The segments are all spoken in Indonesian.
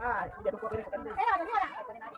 哎，一点都不 tunggu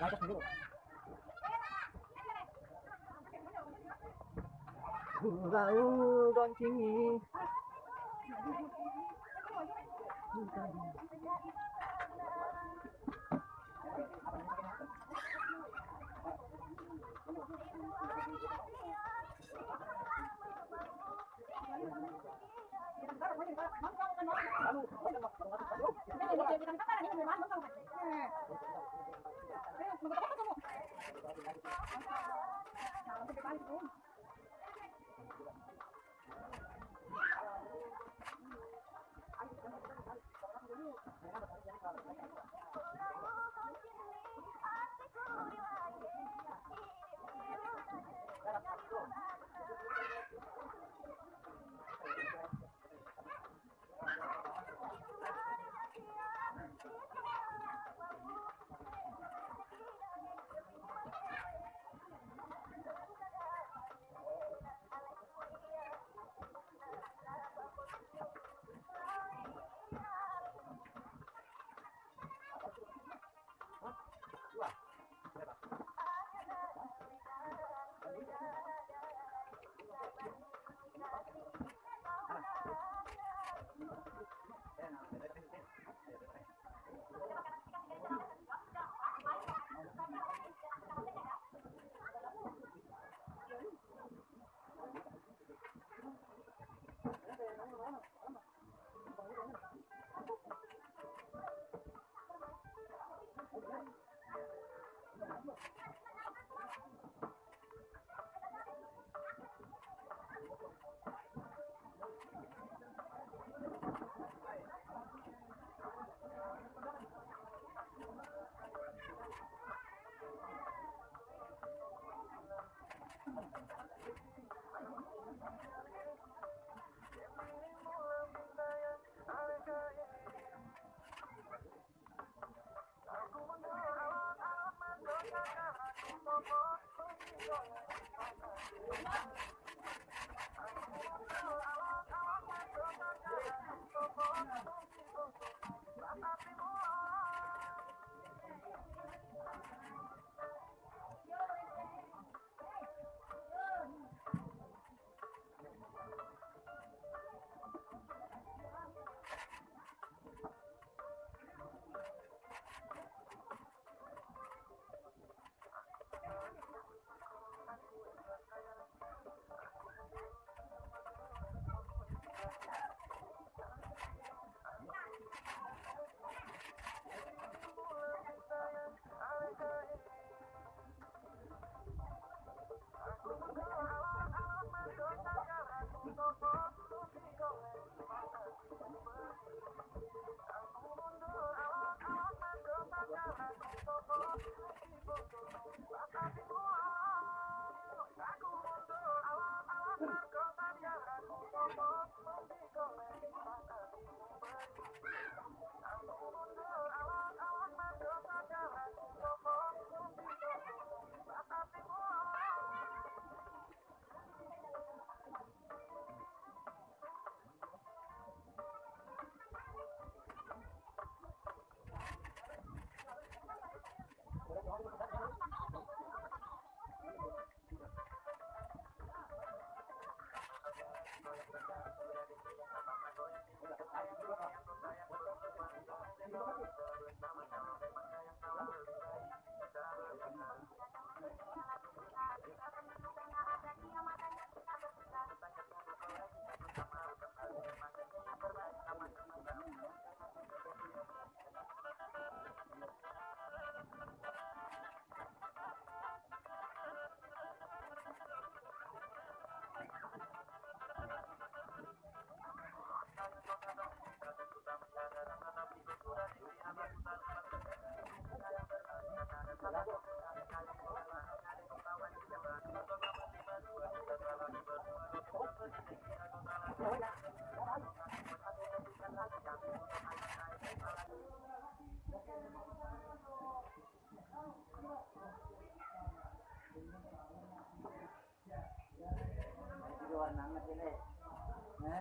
맞아, 그거. vào con chim nhỉ Thank you. Thank you. Ya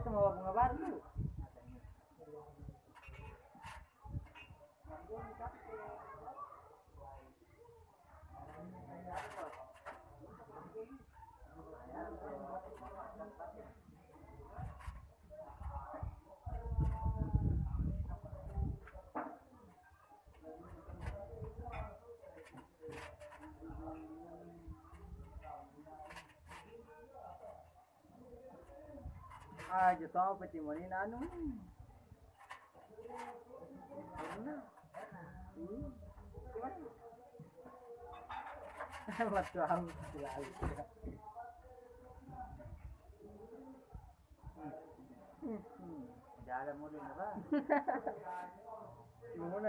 semua bunga baru. Ah, yo estaba petimoní nano. Waktu aku selalu. Jalan mulu na ba? Yung muna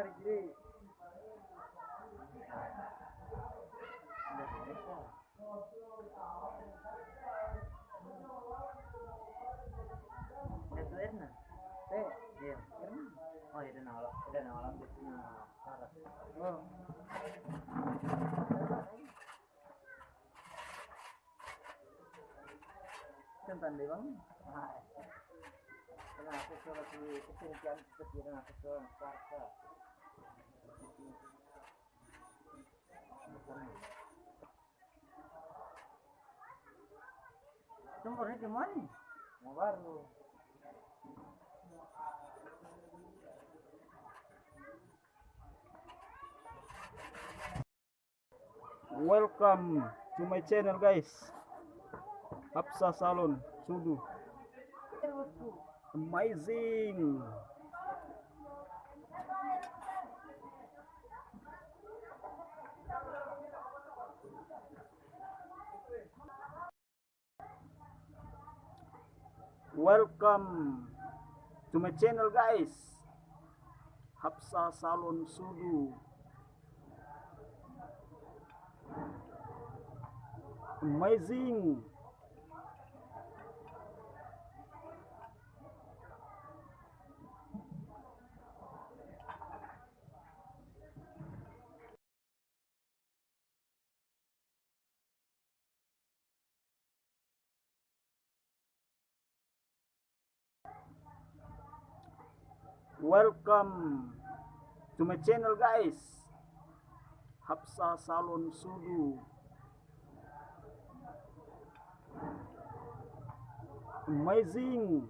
Deh bang. Kenapa surat di ke sini kecil kenapa surat karsa? Nomornya di mana? Mau baru. Welcome to my channel guys. Hapsa Salon Sudu. Amazing. Welcome to my channel guys. Hapsa Salon Sudu. Amazing. Welcome to my channel guys. Hapsa Salon Sudu. Amazing.